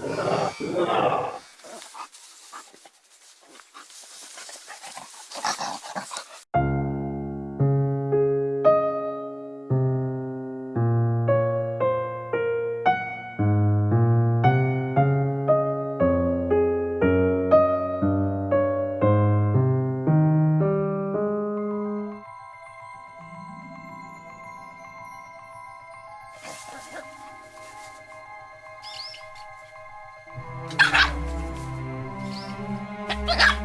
Thank you. Ha ha ha!